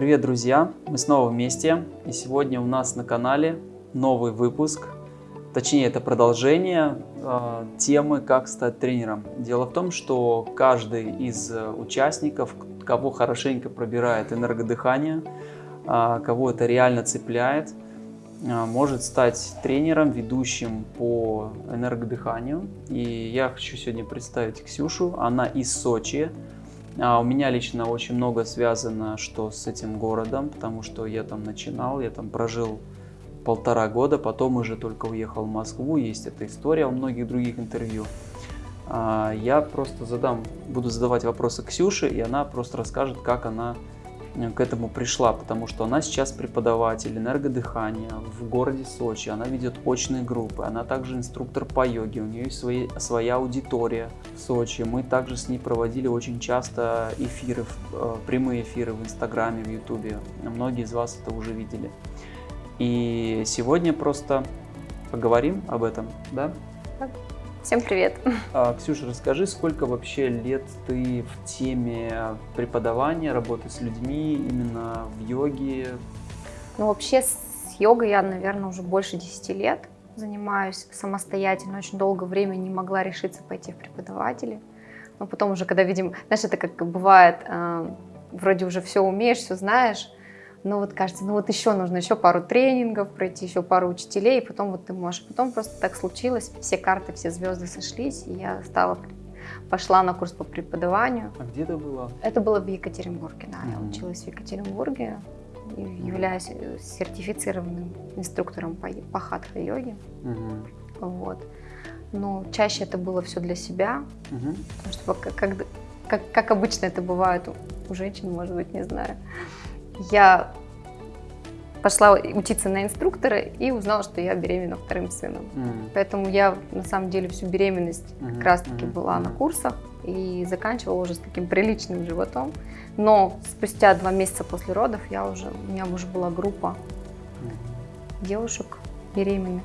Привет, друзья! Мы снова вместе, и сегодня у нас на канале новый выпуск. Точнее, это продолжение э, темы «Как стать тренером». Дело в том, что каждый из участников, кого хорошенько пробирает энергодыхание, э, кого это реально цепляет, э, может стать тренером, ведущим по энергодыханию. И я хочу сегодня представить Ксюшу. Она из Сочи. А у меня лично очень много связано что с этим городом, потому что я там начинал, я там прожил полтора года, потом уже только уехал в Москву, есть эта история у многих других интервью. А, я просто задам, буду задавать вопросы Ксюше, и она просто расскажет, как она к этому пришла, потому что она сейчас преподаватель энергодыхания в городе Сочи, она ведет очные группы, она также инструктор по йоге, у нее есть свои, своя аудитория в Сочи. Мы также с ней проводили очень часто эфиры, э, прямые эфиры в Инстаграме, в Ютубе. Многие из вас это уже видели. И сегодня просто поговорим об этом, да? Всем привет! А, Ксюша, расскажи, сколько вообще лет ты в теме преподавания, работы с людьми, именно в йоге? Ну, вообще с йогой я, наверное, уже больше 10 лет занимаюсь самостоятельно. Очень долгое время не могла решиться пойти в преподаватели. Но потом уже, когда видим, знаешь, это как бывает, э, вроде уже все умеешь, все знаешь, ну вот кажется, ну вот еще нужно еще пару тренингов пройти, еще пару учителей, и потом вот ты можешь. Потом просто так случилось, все карты, все звезды сошлись, и я стала, пошла на курс по преподаванию. А где это было? Это было в Екатеринбурге, да, mm -hmm. я училась в Екатеринбурге, являюсь э, сертифицированным инструктором по, по хатха-йоге. Mm -hmm. Вот. Но чаще это было все для себя, mm -hmm. потому что как, как, как, обычно это бывает у, у женщин, может быть, не знаю я пошла учиться на инструктора и узнала, что я беременна вторым сыном. Mm. Поэтому я на самом деле всю беременность mm -hmm. как раз таки mm -hmm. была на курсах и заканчивала уже с таким приличным животом. Но спустя два месяца после родов я уже, у меня уже была группа mm -hmm. девушек беременных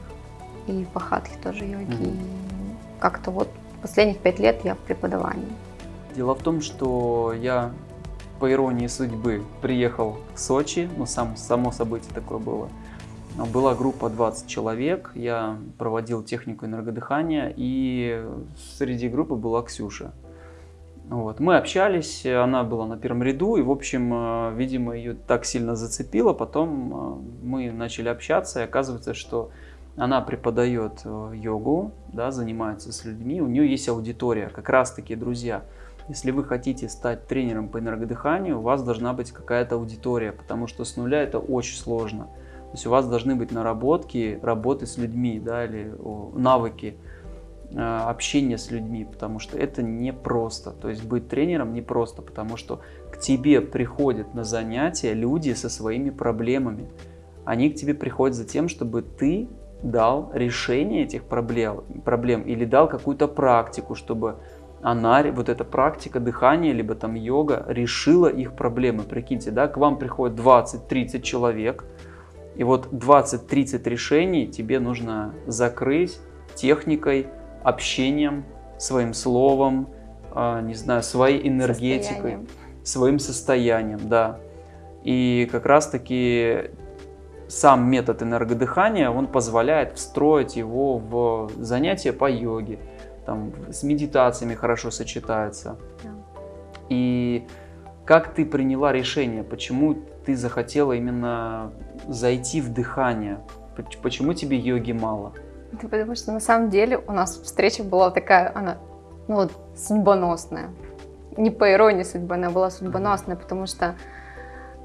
и по хатке тоже йоги. Mm -hmm. И как-то вот последних пять лет я в преподавании. Дело в том, что я по иронии судьбы, приехал в Сочи, ну, сам, само событие такое было. Была группа 20 человек, я проводил технику энергодыхания, и среди группы была Ксюша. Вот. Мы общались, она была на первом ряду, и, в общем, э, видимо, ее так сильно зацепило. Потом э, мы начали общаться, и оказывается, что она преподает э, йогу, да, занимается с людьми, у нее есть аудитория, как раз-таки друзья. Если вы хотите стать тренером по энергодыханию, у вас должна быть какая-то аудитория, потому что с нуля это очень сложно. То есть у вас должны быть наработки работы с людьми, да, или навыки э, общения с людьми, потому что это непросто. То есть быть тренером непросто, потому что к тебе приходят на занятия люди со своими проблемами. Они к тебе приходят за тем, чтобы ты дал решение этих проблем, проблем или дал какую-то практику, чтобы она, вот эта практика дыхания, либо там йога, решила их проблемы. Прикиньте, да, к вам приходит 20-30 человек, и вот 20-30 решений тебе нужно закрыть техникой, общением, своим словом, а, не знаю, своей энергетикой, состоянием. своим состоянием, да. И как раз-таки сам метод энергодыхания, он позволяет встроить его в занятия по йоге, там, с медитациями хорошо сочетается. Да. И как ты приняла решение, почему ты захотела именно зайти в дыхание? Почему тебе йоги мало? Это потому что на самом деле у нас встреча была такая, она, ну судьбоносная. Не по иронии судьбы, она была судьбоносная, потому что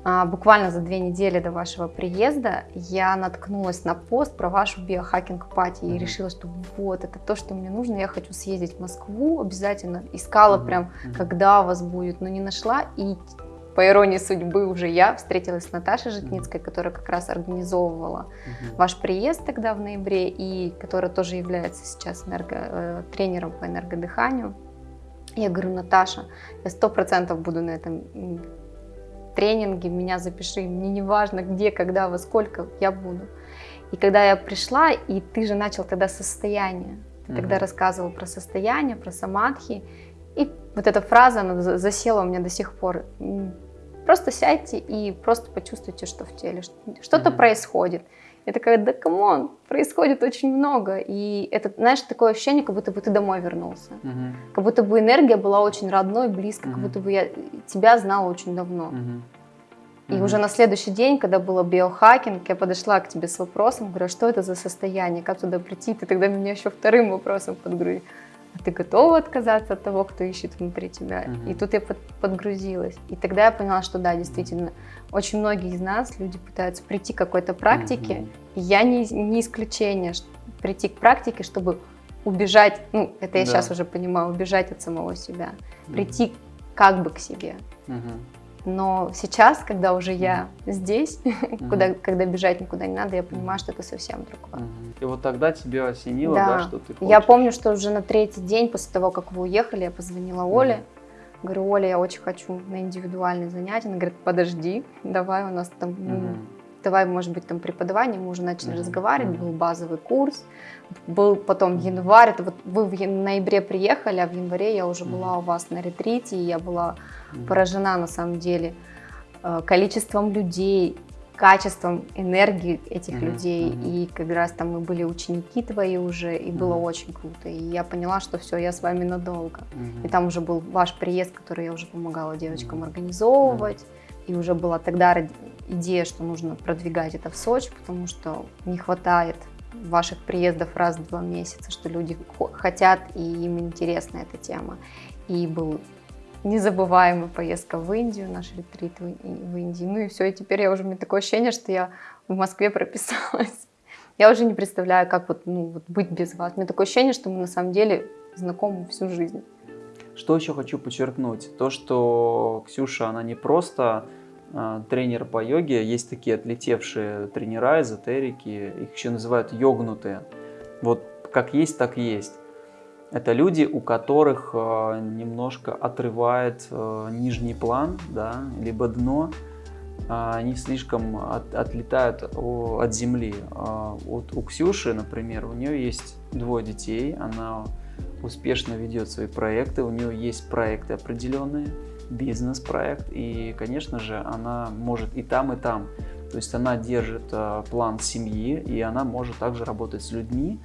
буквально за две недели до вашего приезда я наткнулась на пост про вашу биохакинг пати и решила, что вот, это то, что мне нужно, я хочу съездить в Москву, обязательно искала mm -hmm. прям, когда у вас будет, но не нашла, и по иронии судьбы уже я встретилась с Наташей Житницкой, которая как раз организовывала mm -hmm. ваш приезд тогда в ноябре, и которая тоже является сейчас энерго, э, тренером по энергодыханию. Я говорю, Наташа, я сто процентов буду на этом тренинги, меня запиши, мне не важно где, когда, во сколько, я буду. И когда я пришла, и ты же начал тогда состояние, ты угу. тогда рассказывал про состояние, про самадхи, и вот эта фраза, она засела у меня до сих пор. Просто сядьте и просто почувствуйте, что в теле, что-то mm-hmm. происходит. Я такая, да come on, происходит очень много. И это, знаешь, такое ощущение, как будто бы ты домой вернулся. Мгм. Как будто бы энергия была очень родной, близко, как Мгм. будто бы я тебя знала очень давно. Мгм. И Мгм. уже на следующий день, когда было биохакинг, я подошла к тебе с вопросом, говорю, а что это за состояние, как туда прийти? Ты тогда меня еще вторым вопросом подгрузил. А ты готова отказаться от того, кто ищет внутри тебя? Мгм. И тут я под- подгрузилась. И тогда я поняла, что да, действительно, очень многие из нас, люди пытаются прийти к какой-то практике, Мгм. и я не, не исключение, ш- прийти к практике, чтобы убежать, ну, это я Да. сейчас уже понимаю, убежать от самого себя, Мгм. прийти как бы к себе. Мгм. Но сейчас, когда уже я здесь, Мгм. куда, когда бежать никуда не надо, я понимаю, что это совсем другое. И вот тогда тебя осенило, да, Да. что ты Я хочешь. помню, что уже на третий день после того, как вы уехали, я позвонила Оле. Говорю, Оля, я очень хочу на индивидуальные занятия. Она говорит, подожди, давай у нас там, ну. Давай, может быть, там преподавание. Мы уже начали Мгм. разговаривать, был базовый курс, был потом январь. Это вот вы в ноябре приехали, а в январе я уже Мгм. была у вас на ретрите, и я была Мгм. поражена на самом деле э, количеством людей, качеством энергии этих Мгм, людей. мгм. И как раз там мы были ученики твои уже, и было Мгм. очень круто. И я поняла, что все, я с вами надолго. Мгм. И там уже был ваш приезд, который я уже помогала девочкам Мгм. организовывать. И уже была тогда идея, что нужно продвигать это в Сочи, потому что не хватает ваших приездов раз в два месяца, что люди хо- хотят и им интересна эта тема. И был незабываемая поездка в Индию, наш ретрит в, Индии. Ну и все, и теперь я уже, у меня такое ощущение, что я в Москве прописалась. Я уже не представляю, как вот, ну, вот быть без вас. У меня такое ощущение, что мы на самом деле знакомы всю жизнь. Что еще хочу подчеркнуть? То, что Ксюша, она не просто тренер по йоге, есть такие отлетевшие тренера, эзотерики, их еще называют йогнутые. Вот как есть, так есть. Это люди, у которых а, немножко отрывает а, нижний план, да, либо дно, а, они слишком от- отлетают от земли. А, Вот у Ксюши, например, у нее есть двое детей, она успешно ведет свои проекты, у нее есть проекты определенные, бизнес-проект, и, конечно же, она может и там, и там. То есть она держит а, план семьи, и она может также работать с людьми,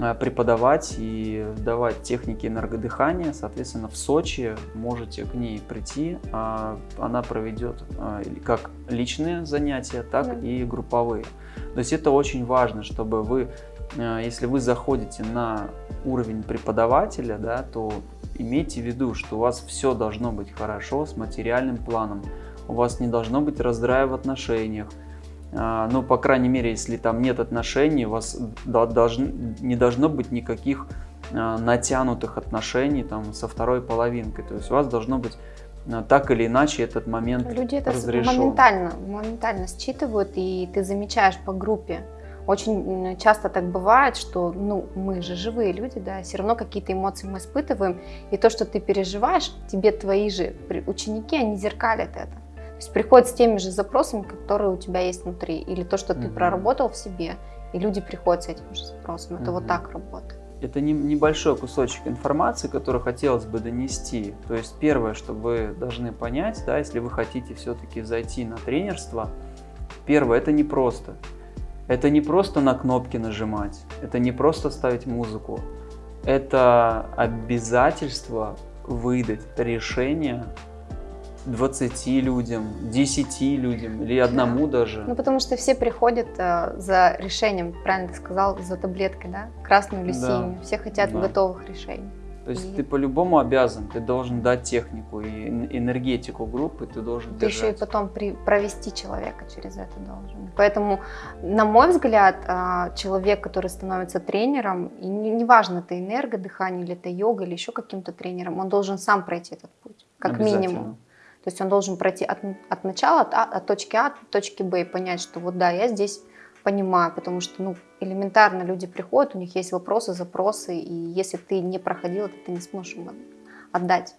а, преподавать и давать техники энергодыхания. Соответственно, в Сочи можете к ней прийти. а, Она проведет или как личные занятия, так Да. и групповые. То есть это очень важно, чтобы вы, если вы заходите на уровень преподавателя, да, то имейте в виду, что у вас все должно быть хорошо с материальным планом. У вас не должно быть раздрая в отношениях. А, Ну, по крайней мере, если там нет отношений, у вас не должно быть никаких а, натянутых отношений там со второй половинкой. То есть у вас должно быть а, так или иначе этот момент Люди это разрешен. моментально, моментально считывают, и ты замечаешь по группе. Очень часто так бывает, что ну, мы же живые люди, да, все равно какие-то эмоции мы испытываем, и то, что ты переживаешь, тебе твои же ученики, они зеркалят это. То есть приходят с теми же запросами, которые у тебя есть внутри, или то, что ты Мгм. проработал в себе, и люди приходят с этим же запросом. Это вот Мгм. так работает. Это не- небольшой кусочек информации, который хотелось бы донести. То есть первое, что вы должны понять, да, если вы хотите все-таки зайти на тренерство, первое, это не просто. Это не просто на кнопки нажимать, это не просто ставить музыку. Это обязательство выдать решение 20 людям, 10 людям или одному даже. Ну, потому что все приходят э, за решением, правильно ты сказал, за таблеткой, да, красную или Да. синюю. Все хотят Да. готовых решений. То есть И- ты по-любому обязан, ты должен дать технику и эн- энергетику группы, ты должен Ты еще и держать. потом при- провести человека через это должен. Поэтому, на мой взгляд, а, человек, который становится тренером, и не- неважно, это энергодыхание или это йога или еще каким-то тренером, он должен сам пройти этот путь, как минимум. То есть он должен пройти от, от начала, от, А- от точки А до точки Б и понять, что вот да, я здесь понимаю, потому что ну, элементарно люди приходят, у них есть вопросы, запросы, и если ты не проходил это, ты не сможешь им отдать.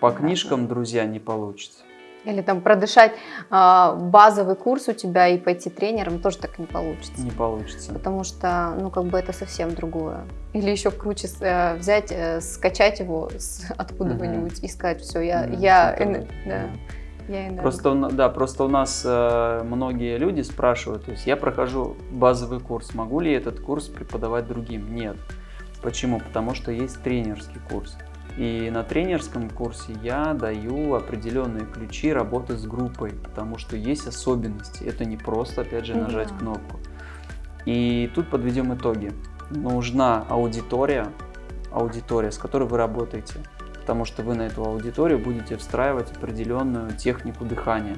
По Да. книжкам, друзья, не получится. Или там продышать а, базовый курс у тебя и пойти тренером тоже так не получится. Не получится. Потому что, ну, как бы это совсем другое. Или еще круче э, взять, э, скачать его с- откуда-нибудь и сказать, все, я, Мгм, я, эн- да, Я. Просто, да, просто у нас э, многие люди спрашивают, то есть я прохожу базовый курс, могу ли этот курс преподавать другим? Нет. Почему? Потому что есть тренерский курс. И на тренерском курсе я даю определенные ключи работы с группой, потому что есть особенности. Это не просто, опять же, нажать да. кнопку. И тут подведем итоги. Нужна аудитория, аудитория, с которой вы работаете потому что вы на эту аудиторию будете встраивать определенную технику дыхания.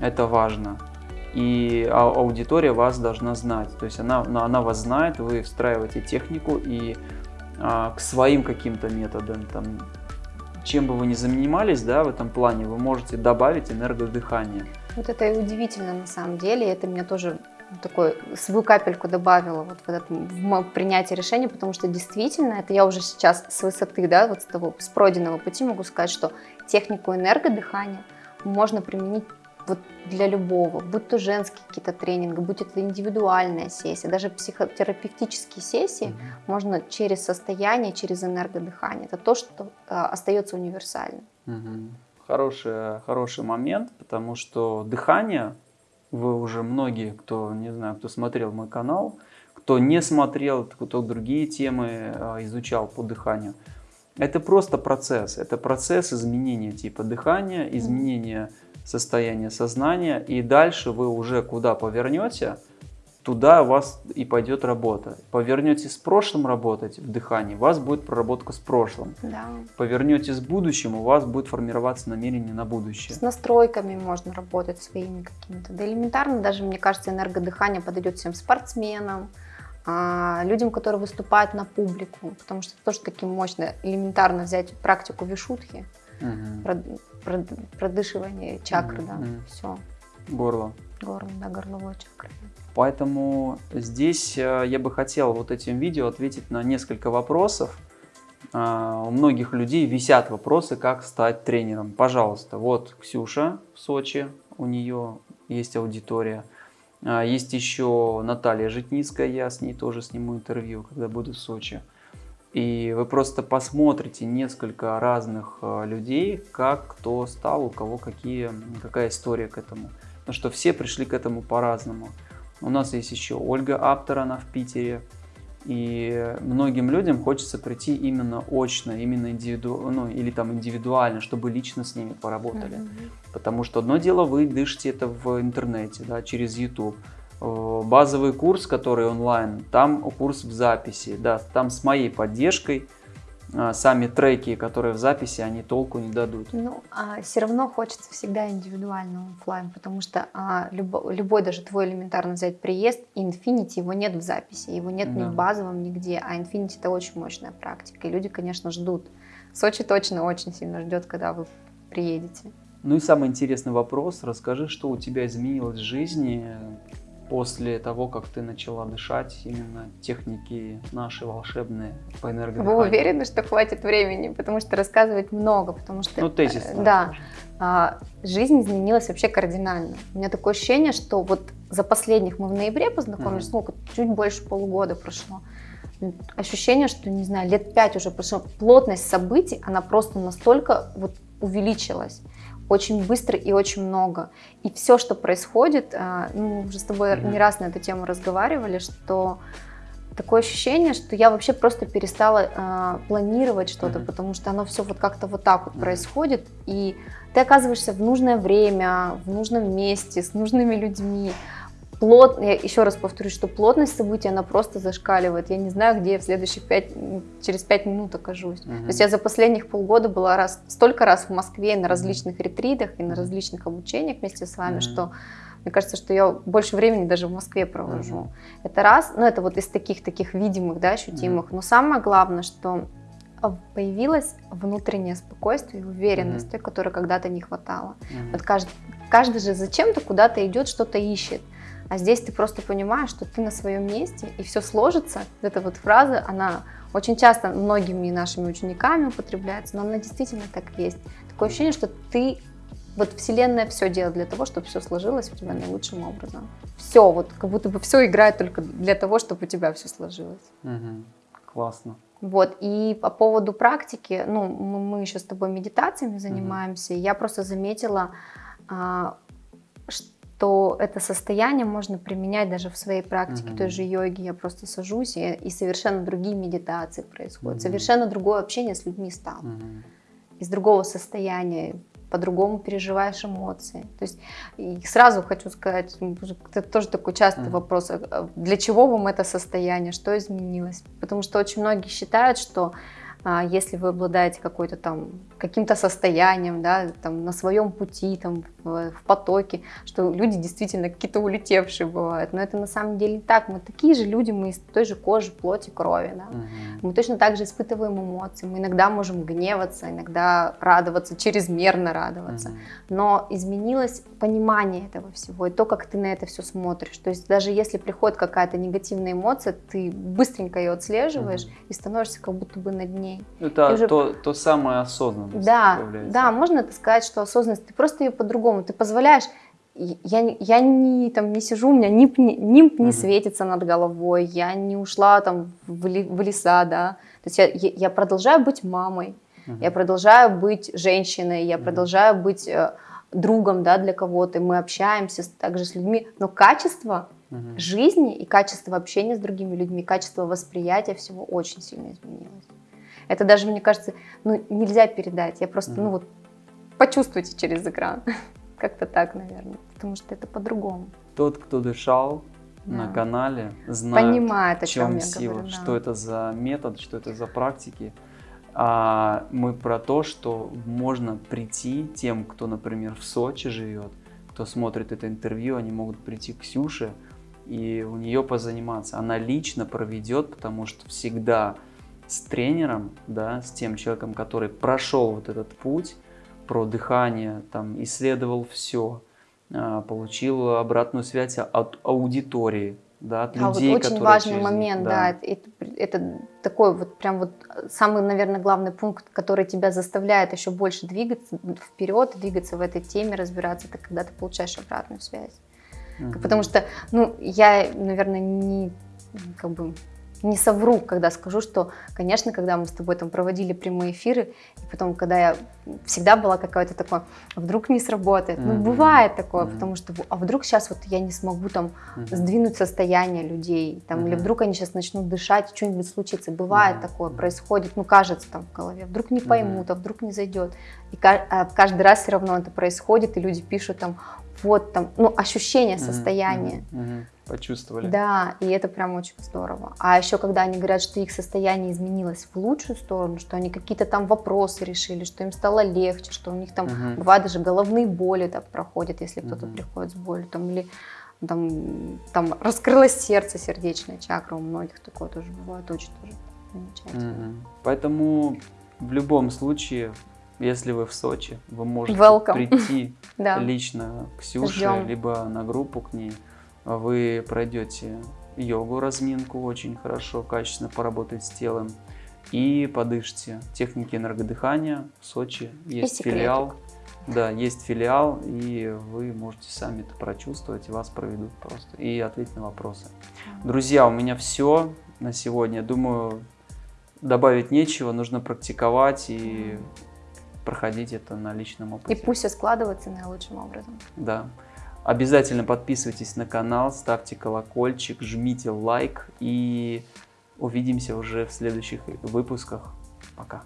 Это важно. И аудитория вас должна знать. То есть она, она вас знает, вы встраиваете технику и а, к своим каким-то методам, там, чем бы вы ни занимались да, в этом плане, вы можете добавить энергодыхание. Вот это и удивительно на самом деле, это меня тоже такой свою капельку добавила вот в, этот, в принятие решения, потому что действительно, это я уже сейчас с высоты, да, вот с того, с пройденного пути могу сказать, что технику энергодыхания можно применить вот для любого, будь то женские какие-то тренинги, будь это индивидуальная сессия, даже психотерапевтические сессии mm -hmm. можно через состояние, через энергодыхание. Это то, что э, остается универсальным. Mm -hmm. Хороший, хороший момент, потому что дыхание вы уже многие, кто, не знаю, кто смотрел мой канал, кто не смотрел, кто другие темы а, изучал по дыханию, это просто процесс. Это процесс изменения типа дыхания, изменения состояния сознания. И дальше вы уже куда повернете – туда у вас и пойдет работа. Повернете с прошлым работать в дыхании, у вас будет проработка с прошлым. Да. Повернете с будущим, у вас будет формироваться намерение на будущее. С настройками можно работать своими какими-то. Да элементарно даже, мне кажется, энергодыхание подойдет всем спортсменам, а, людям, которые выступают на публику, потому что это тоже таки мощно, элементарно взять практику вишутхи, угу. продышивание чакры, угу. да, все. Горло. Горло, да, горловой чакры. Поэтому здесь э, я бы хотел вот этим видео ответить на несколько вопросов. А, у многих людей висят вопросы, как стать тренером. Пожалуйста, вот Ксюша в Сочи, у нее есть аудитория. А, есть еще Наталья Житницкая, я с ней тоже сниму интервью, когда буду в Сочи. И вы просто посмотрите несколько разных э, людей, как кто стал, у кого какие, какая история к этому. Потому что все пришли к этому по-разному. У нас есть еще Ольга Аптер, она в Питере. И многим людям хочется прийти именно очно, именно индивиду... ну, или там индивидуально, чтобы лично с ними поработали. Mm -hmm. Потому что одно дело, вы дышите это в интернете, да, через YouTube. Э, базовый курс, который онлайн, там курс в записи, да, там с моей поддержкой – сами треки, которые в записи, они толку не дадут. Ну, а все равно хочется всегда индивидуального офлайн, потому что а, любой, любой, даже твой элементарно взять приезд, Infinity, его нет в записи, его нет да. ни в базовом, нигде, а Infinity это очень мощная практика, и люди, конечно, ждут. Сочи точно очень сильно ждет, когда вы приедете. Ну и самый интересный вопрос, расскажи, что у тебя изменилось в жизни после того, как ты начала дышать именно техники наши волшебные по энергодыханию? Вы уверены, что хватит времени? Потому что рассказывать много, потому что... Ну, тезис. Э, да. А, жизнь изменилась вообще кардинально. У меня такое ощущение, что вот за последних, мы в ноябре познакомились, -hmm. ну, чуть больше полугода прошло. Ощущение, что, не знаю, лет пять уже прошло. Плотность событий, она просто настолько вот увеличилась очень быстро и очень много. И все, что происходит, а, ну, мы уже с тобой не раз на эту тему разговаривали, что такое ощущение, что я вообще просто перестала э, планировать что-то, mm -hmm. потому что оно все вот как-то вот так вот mm -hmm. происходит, и ты оказываешься в нужное время, в нужном месте, с нужными людьми, плот, я еще раз повторюсь, что плотность событий, она просто зашкаливает. Я не знаю, где я в следующих пять, через пять минут окажусь. Угу. То есть я за последних полгода была раз, столько раз в Москве на различных ретритах и на различных обучениях вместе с вами, угу. что мне кажется, что я больше времени даже в Москве провожу. Угу. Это раз, ну это вот из таких таких видимых, да, ощутимых. Угу. Но самое главное, что появилось внутреннее спокойствие и уверенность, mm-hmm. той, которой когда-то не хватало. Mm-hmm. Вот каждый, каждый же зачем-то куда-то идет, что-то ищет. А здесь ты просто понимаешь, что ты на своем месте, и все сложится. Эта вот фраза, она очень часто многими нашими учениками употребляется, но она действительно так есть. Такое ощущение, что ты, вот Вселенная все делает для того, чтобы все сложилось у тебя наилучшим образом. Все, вот как будто бы все играет только для того, чтобы у тебя все сложилось. Угу. Классно, Вот, и по поводу практики, ну, мы, мы еще с тобой медитациями занимаемся, mm-hmm. я просто заметила, а, что это состояние можно применять даже в своей практике mm-hmm. той же йоги. Я просто сажусь, и, и совершенно другие медитации происходят, mm-hmm. совершенно другое общение с людьми стало. Mm-hmm. Из другого состояния, по-другому переживаешь эмоции. То есть и сразу хочу сказать, это тоже такой частый mm-hmm. вопрос, а, для чего вам это состояние, что изменилось? Потому что очень многие считают, что если вы обладаете какой-то там каким-то состоянием, да, там на своем пути, там в, в потоке, что люди действительно какие-то улетевшие бывают, но это на самом деле не так. Мы такие же люди, мы из той же кожи, плоти, крови, да. Угу. Мы точно так же испытываем эмоции, мы иногда можем гневаться, иногда радоваться, чрезмерно радоваться, угу. но изменилось понимание этого всего и то, как ты на это все смотришь. То есть даже если приходит какая-то негативная эмоция, ты быстренько ее отслеживаешь угу. и становишься как будто бы над ней ней. Это уже... то, то самое осознанность Да, да, можно это сказать, что осознанность, ты просто ее по-другому, ты позволяешь, я, я не, там, не сижу, у меня нимб не, нимб не угу. светится над головой, я не ушла там в, в леса, да, то есть я, я продолжаю быть мамой, угу. я продолжаю быть женщиной, я угу. продолжаю быть э, другом, да, для кого-то, мы общаемся также с людьми, но качество угу. жизни и качество общения с другими людьми, качество восприятия всего очень сильно изменилось. Это даже, мне кажется, ну, нельзя передать. Я просто, ну вот, почувствуйте через экран. Как-то так, наверное. Потому что это по-другому. Тот, кто дышал да. на канале, знает, Понимает, о чем, чем сила, говорю, да. что это за метод, что это за практики. А мы про то, что можно прийти тем, кто, например, в Сочи живет, кто смотрит это интервью, они могут прийти к Ксюше и у нее позаниматься. Она лично проведет, потому что всегда с тренером, да, с тем человеком, который прошел вот этот путь про дыхание, там, исследовал все, а, получил обратную связь от аудитории, да, от а людей, вот очень важный через момент, да, да это, это такой вот прям вот самый, наверное, главный пункт, который тебя заставляет еще больше двигаться вперед, двигаться в этой теме, разбираться, это когда ты получаешь обратную связь. Угу. Потому что, ну, я, наверное, не как бы не совру, когда скажу, что, конечно, когда мы с тобой там проводили прямые эфиры, и потом, когда я всегда была какая-то такое, а вдруг не сработает. Mm-hmm. Ну, бывает такое, mm-hmm. потому что, а вдруг сейчас вот я не смогу там mm-hmm. сдвинуть состояние людей, там, mm-hmm. или вдруг они сейчас начнут дышать, что-нибудь случится. Бывает mm-hmm. такое, происходит, ну, кажется там в голове, вдруг не поймут, mm-hmm. а вдруг не зайдет. И а каждый раз все равно это происходит, и люди пишут там, вот там, ну, ощущение состояния. Mm-hmm. Mm-hmm почувствовали. Да, и это прям очень здорово. А еще когда они говорят, что их состояние изменилось в лучшую сторону, что они какие-то там вопросы решили, что им стало легче, что у них там угу. бывает даже головные боли так проходят, если кто-то угу. приходит с болью, там или там, там раскрылось сердце, сердечная чакра, у многих такое тоже бывает, очень тоже замечательно. Угу. Поэтому в любом случае если вы в Сочи, вы можете Welcome. прийти лично к Ксюше, либо на группу к ней вы пройдете йогу, разминку, очень хорошо, качественно поработать с телом и подышите. Техники энергодыхания в Сочи есть филиал. Да, есть филиал, и вы можете сами это прочувствовать, и вас проведут просто, и ответить на вопросы. Друзья, у меня все на сегодня. Думаю, добавить нечего, нужно практиковать и проходить это на личном опыте. И пусть все складывается наилучшим образом. Да. Обязательно подписывайтесь на канал, ставьте колокольчик, жмите лайк и увидимся уже в следующих выпусках. Пока.